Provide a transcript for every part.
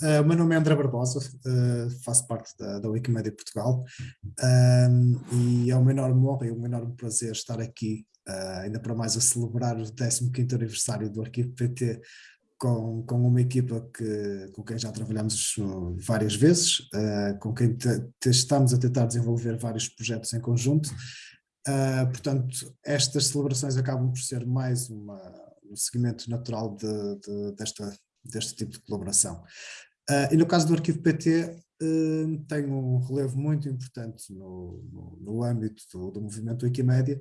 Uh, o meu nome é André Barbosa, uh, faço parte da, da Wikimedia Portugal e é uma enorme honra e um enorme prazer estar aqui, uh, ainda para mais a celebrar o 15º aniversário do Arquivo PT com, com uma equipa que, com quem já trabalhamos várias vezes, com quem te, te estamos a tentar desenvolver vários projetos em conjunto. portanto, estas celebrações acabam por ser mais uma, um seguimento natural de, de, desta, deste tipo de colaboração. Uh, e no caso do Arquivo PT, uh, tem um relevo muito importante no, no, no âmbito do, do, movimento Wikimédia,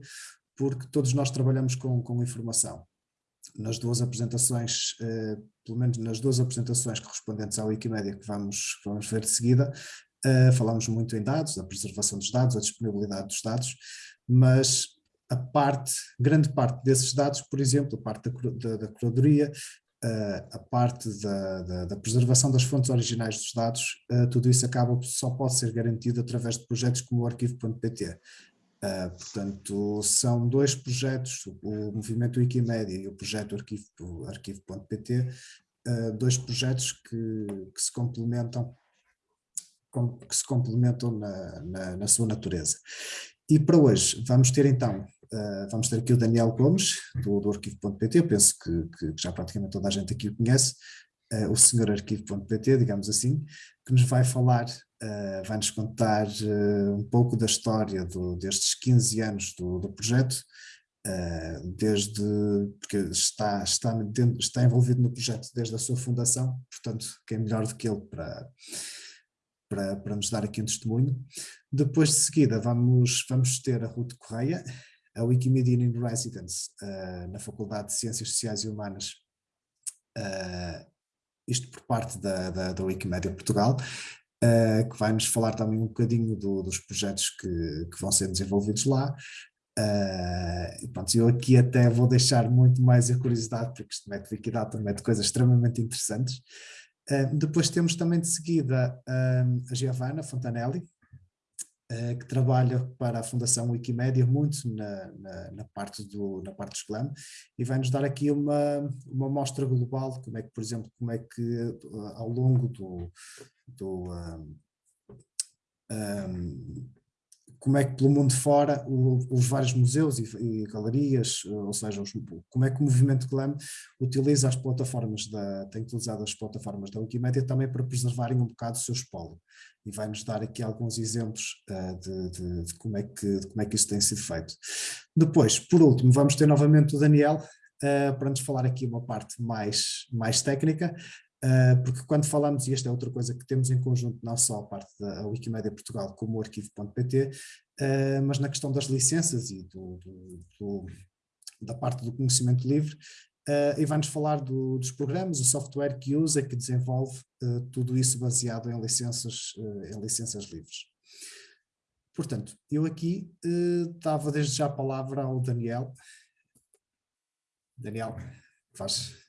porque todos nós trabalhamos com, com informação. Nas duas apresentações, uh, pelo menos nas duas apresentações correspondentes à Wikimédia que vamos, vamos ver de seguida, falamos muito em dados, a preservação dos dados, a disponibilidade dos dados, mas a parte, grande parte desses dados, por exemplo, a parte da, da, da curadoria, a parte da, da, da, preservação das fontes originais dos dados, uh, tudo isso acaba, só pode ser garantido através de projetos como o arquivo.pt. Eh, portanto, são dois projetos, o movimento Wikimedia e o projeto arquivo.pt, arquivo dois projetos que, que se complementam que se complementam na, na, na sua natureza. E para hoje vamos ter então Uh, vamos ter aqui o Daniel Gomes, do, do arquivo.pt, eu penso que, que, já praticamente toda a gente aqui o conhece, uh, o senhor arquivo.pt, digamos assim, que nos vai falar, uh, vai-nos contar um pouco da história do, destes 15 anos do, do projeto, desde, porque está, está, dentro, está envolvido no projeto desde a sua fundação, portanto, quem é melhor do que ele para, para, para nos dar aqui um testemunho. Depois de seguida vamos, vamos ter a Ruth Correia, a Wikimedia in Residence uh, na Faculdade de Ciências Sociais e Humanas, uh, isto por parte da, da, da Wikimedia Portugal, uh, que vai nos falar também um bocadinho do, dos projetos que, que vão ser desenvolvidos lá. Pronto, eu aqui até vou deixar muito mais a curiosidade, porque isto mete Wikidata, mete coisas extremamente interessantes. Depois temos também de seguida a Giovanna Fontanelli, que trabalha para a Fundação Wikimédia muito na, na, na, parte do, na parte do SCLAM e vai-nos dar aqui uma, uma mostra global de como é que, por exemplo, como é que eh, ao longo do, do um, um, como é que pelo mundo fora os vários museus e, e, galerias, ou seja, os, como é que o movimento GLAM utiliza as plataformas da, tem utilizado as plataformas da Wikimedia também para preservarem um bocado o seu espólio e vai-nos dar aqui alguns exemplos uh, de, de, de, como é que, de como é que isso tem sido feito. Depois, por último, vamos ter novamente o Daniel uh, para nos falar aqui uma parte mais, mais técnica, porque quando falamos, e esta é outra coisa que temos em conjunto, não só a parte da Wikimedia Portugal como o arquivo.pt, uh, mas na questão das licenças e do, do, do, da parte do conhecimento livre, uh, e vai-nos falar do, dos programas, o software que usa, que desenvolve tudo isso baseado em licenças, em licenças livres. Portanto, eu aqui dava desde já a palavra ao Daniel. Daniel, faz